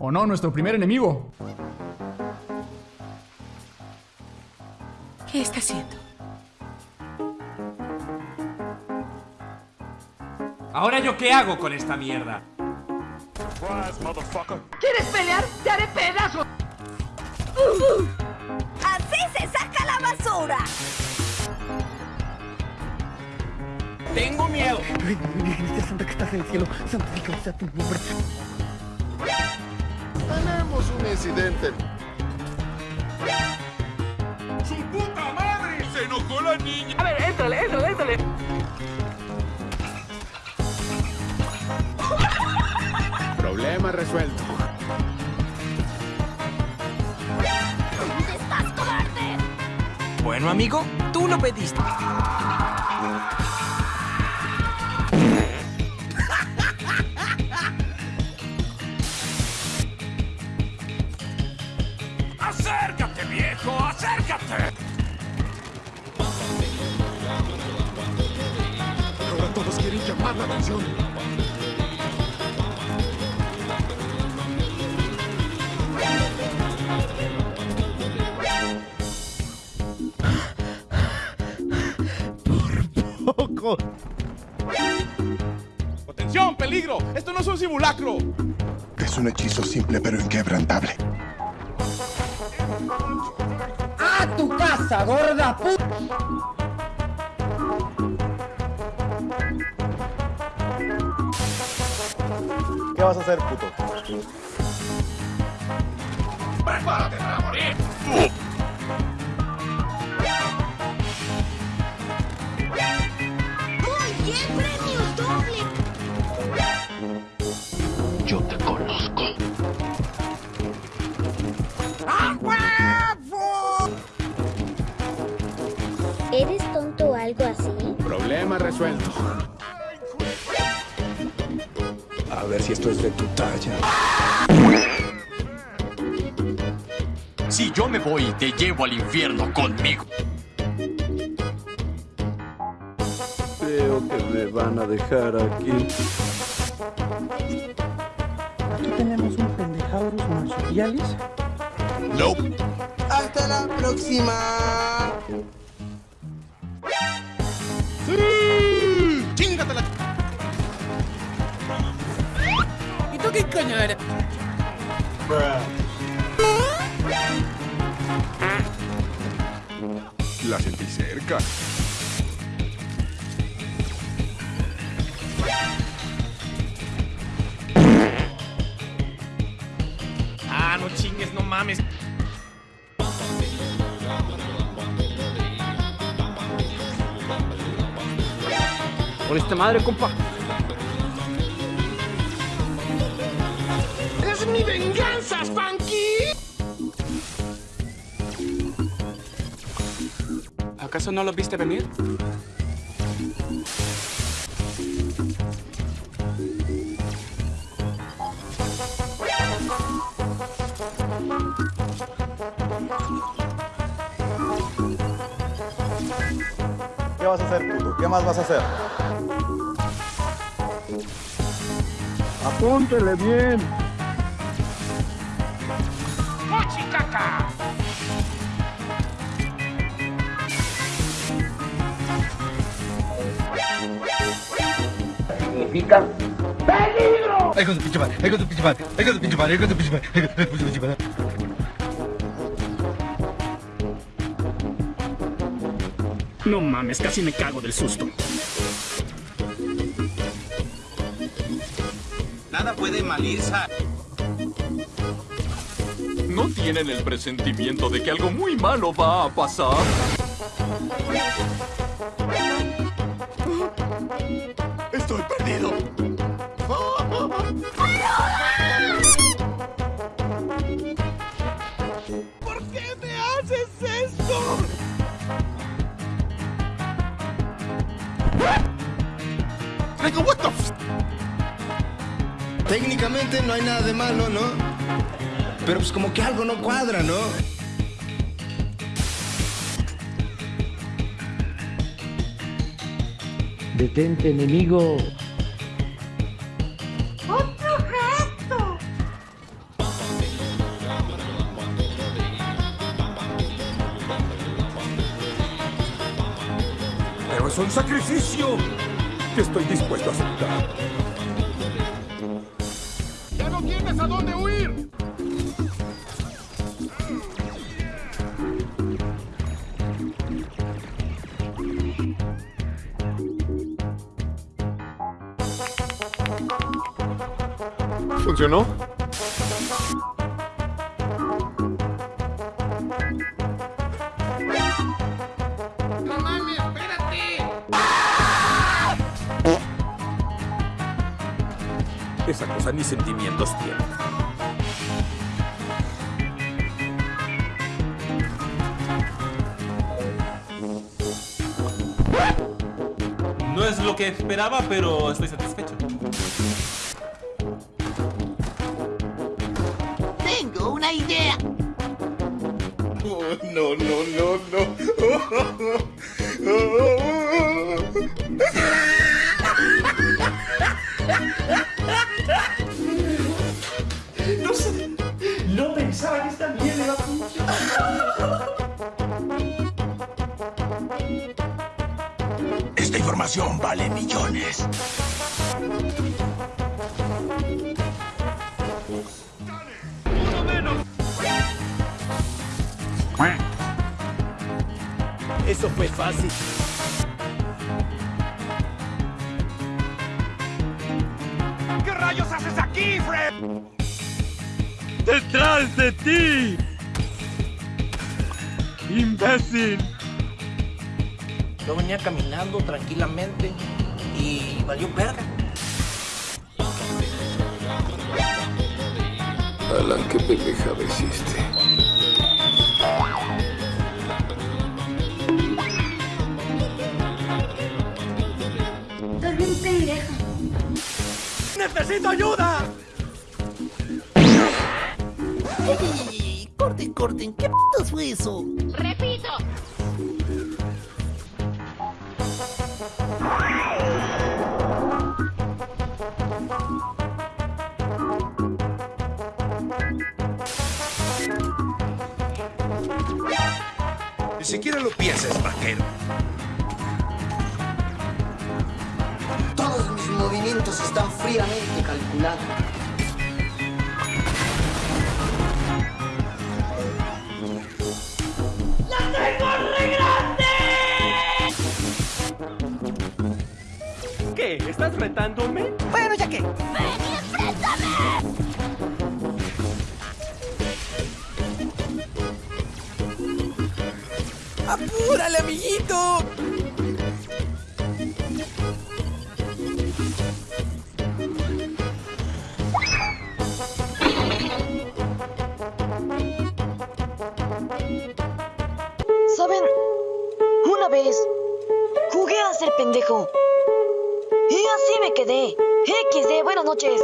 ¿O no? Nuestro primer enemigo. ¿Qué está haciendo? ¿Ahora yo qué hago con esta mierda? ¿Quieres pelear? ¡Te haré pedazos! ¡Así se saca la basura! Tengo miedo. Santa que estás en el cielo, santificado sea tu nombre. Tenemos un incidente. ¡Su puta madre! ¡Se enojó la niña! A ver, éntrale, éntrale, éntrale. Problema resuelto. Bueno, amigo, tú lo pediste. ¡Acércate, viejo! ¡Acércate! Ahora todos quieren llamar la atención. ¡Atención, peligro! ¡Esto no es un simulacro! Es un hechizo simple pero inquebrantable. ¡A tu casa, gorda puta! ¿Qué vas a hacer, puto? ¡Prepárate para morir! Resuelto. A ver si esto es de tu talla. Si yo me voy, te llevo al infierno conmigo. Creo que me van a dejar aquí. Aquí tenemos un pendejaurus marsupialis. Nope. ¡Hasta la próxima! ¡Chingate la... ¿Y tú qué? La sentí cerca. Por esta madre, compa. ¡Es mi venganza, Spanky! ¿Acaso no lo viste venir? ¿Qué vas a hacer, puto? ¿Qué más vas a hacer? Apúntele bien. Con tu pinche madre. Ay, con tu pinche madre. Ay, con tu pinche madre. Con tu pinche madre. Ay, con tu pinche madre. No mames, casi me cago del susto. Nada puede mal ir, Sa- ¿No tienen el presentimiento de que algo muy malo va a pasar? Estoy perdido. ¿Por qué me haces esto? Digo, what the f técnicamente no hay nada de malo, ¿no? Pero pues como que algo no cuadra, ¿no? Detente, enemigo. ¡Otro gato! Pero es un sacrificio que estoy dispuesto a aceptar. ¡Ya no tienes a dónde huir! ¿Funcionó? Ni sentimientos tiene. No es lo que esperaba, pero estoy satisfecho. Tengo una idea. no, no, no, No Vale millones. Eso fue fácil. ¿Qué rayos haces aquí, Fred? ¡Detrás de ti! ¡Imbécil! Yo venía caminando tranquilamente y valió verga. Alan, qué pendejada hiciste. Estás bien pendeja. ¡Necesito ayuda! ¡Ey! Corten, corten, ¿qué putas fue eso? Repito. Siquiera lo pienses, vaquero. Todos mis movimientos están fríamente calculados. ¿Qué? ¿Estás retándome? Bueno, ya que. ¡Apúrale, amiguito! ¿Saben? Una vez jugué a ser pendejo. Y así me quedé. XD, buenas noches.